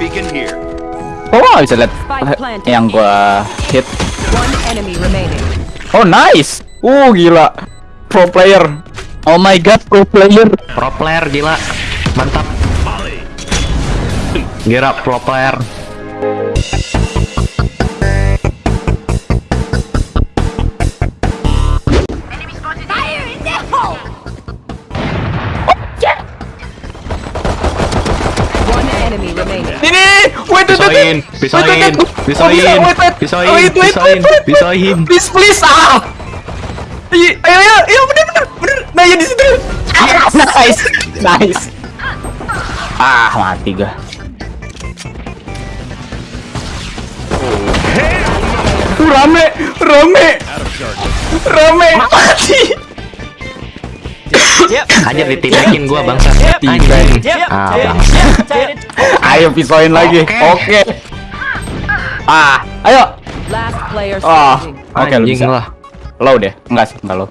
beacon here. Oh, bisa lihat planted. yang gua hit. Oh, nice. Uh, gila. Pro player. Oh my god, pro player. Pro player gila. Mantap. Gila pro player. Wait, wait, pisoin, wait, wait. pisoin. Please, please, ah. Iya, ayo, ayo, ayo, bener, bener, bener. Nah, ya di situ. Nice, nice. Ah, mati gua. Uh, rame, rame, rame, mati. Aja ditidakin gua bangsa. Anjing. Ah, bangsa. Ayo pisoin lagi. Oke. Ah, ayo. Ah, standing. oke lu bisa. lah. Low deh, enggak sih, enggak low.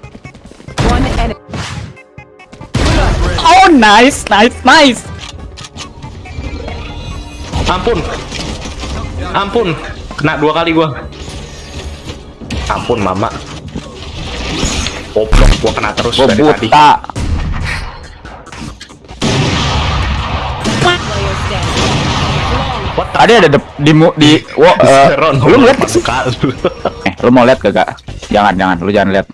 Oh, nice, nice, nice. Ampun. Ampun. Kena dua kali gua. Ampun, Mama. Goblok, gua kena terus Gua dari tadi. buta. What Tadi ada di mu di wo, Ron, lu ngeliat suka lu. Eh, lu mau lihat kagak? Jangan, jangan, lu jangan lihat.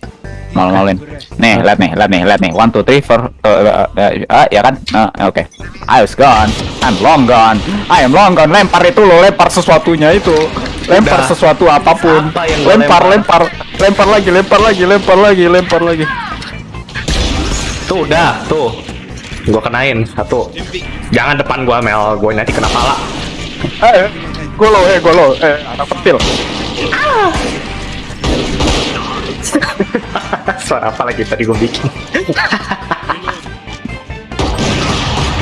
Mal-malin. Nih, lihat nih, lihat nih, lihat nih. One, two, three, four. Uh, uh, uh, uh, ya kan? Uh, Oke. I was gone. I'm long gone. I am long gone. Lempar itu lo, lempar sesuatunya itu. Lempar Udah. sesuatu apa pun. Lempar, lempar? lempar, lempar lagi, lempar lagi, lempar lagi, lempar lagi. Tuh, udah, tuh. Gua kenain satu. Jangan depan gua, Mel. Gua nanti kena pala. Eh, golo, eh, golo, eh, anak petil. Suara apa lagi tadi gua bikin?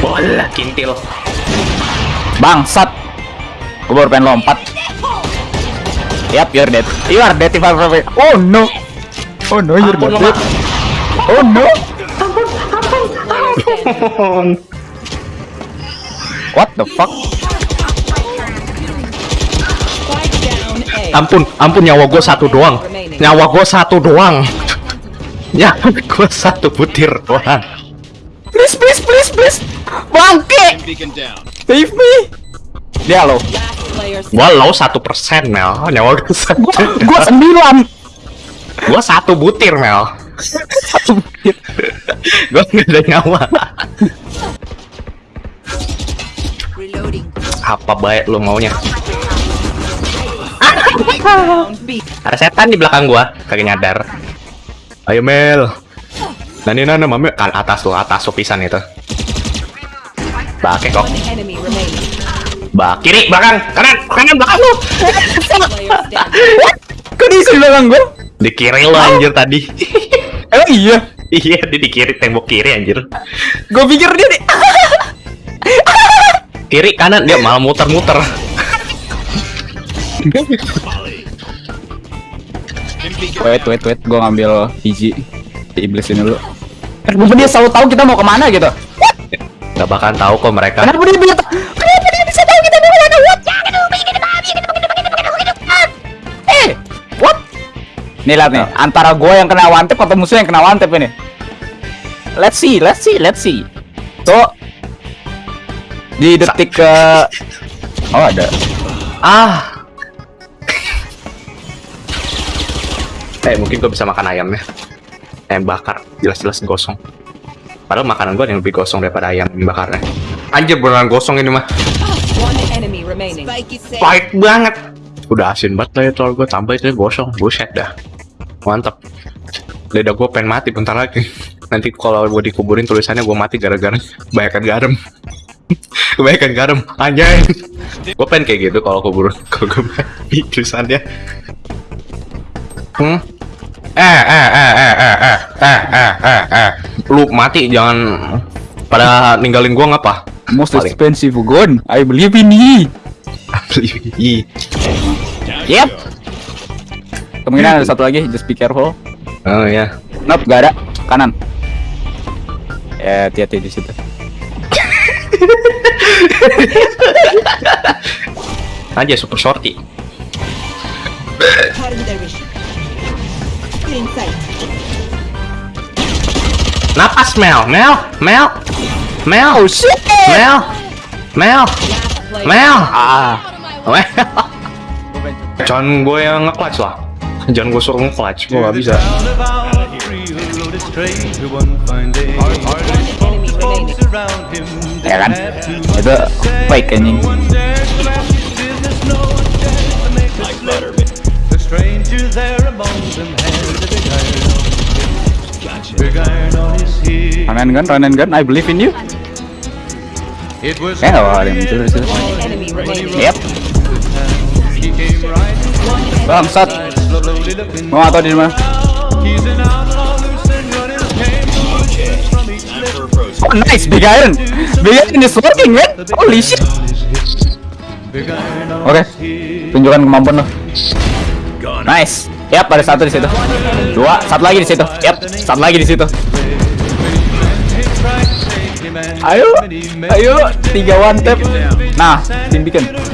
Bola kintil. Bangsat. Gue baru pengen lompat. Yap, you're dead. You are dead if. Oh no. Oh no, you're Ampun, dead. Oh no. What the fuck? Ampun, ampun nyawa gua satu doang. Nyawa gua satu doang. Ya, gua satu butir doang. Please, please, please, please. Bangke. Save me. Dia lo. Gua low satu persen, Mel. Nyawa gua satu. Gua, gua sembilan. Gua satu butir, Mel. Satu. Gua nggak ada nyawa. Reloading. Apa baik lu maunya? Ada setan di belakang gua, kagak nyadar. Ayo Mel. Nani nana mame kan atas tuh, atas tuh pisan itu. Bake kok. Bak kiri belakang, kanan, kanan belakang lu. Kok di belakang gua? Di kiri lu anjir tadi. Emang iya. iya, dia di kiri tembok kiri anjir. Gua pikir dia di. Kiri kanan dia malah muter-muter. Wait, wait, wait. Gua ngambil biji di iblis ini dulu. Kenapa dia selalu tahu kita mau ke mana gitu? Gak bakalan tahu kok mereka. Kenapa dia bisa Nih lihat nih, antara gue yang kena one tap atau musuh yang kena one tap ini. Let's see, let's see, let's see. Tuh di detik ke Oh ada. Ah. eh mungkin gua bisa makan ayamnya. Ayam bakar, jelas-jelas gosong. Padahal makanan gua yang lebih gosong daripada ayam bakarnya. Anjir beneran gosong ini mah. Pahit banget. Udah asin banget lah ya telur gue tambah itu gosong. Buset dah. Mantap. Lidah gue pengen mati bentar lagi. Nanti kalau gue dikuburin tulisannya gue mati gara-gara kebanyakan garam. kebanyakan garam. Anjay. gue pengen kayak gitu kalau kubur kalau gue mati tulisannya. Hmm? Eh, eh, eh, eh, eh, eh, eh, eh, eh, eh. Lu mati jangan pada ninggalin gua ngapa? Most Paling. expensive gun. I believe in ye. Ih. Yep. Kemungkinan ada satu lagi, just be careful. Oh ya. Nope, gak ada. Kanan. Eh, hati-hati di situ. Aja super shorty. Napas Mel, Mel, Mel, Mel, oh shit, Mel, Mel, Mel, Ah. Mel. Jangan gue yang nge-clutch lah. Jangan gue suruh nge-clutch, gue gak bisa. Ya kan? Itu fake anjing. Run and gun, run and gun. I believe in you. Eh, oh, ada yang muncul dari situ. One enemy remaining. Yep. Bangsat. Mau atau di mana? Oh, nice, big iron. Big iron is working, man. Holy shit. Oke, hip. tunjukkan kemampuan lo. Nice. Yap, ada satu di situ. Dua, satu lagi di situ. Yap, satu lagi di situ. Ayo, ayo, tiga one tap. Nah, tim bikin.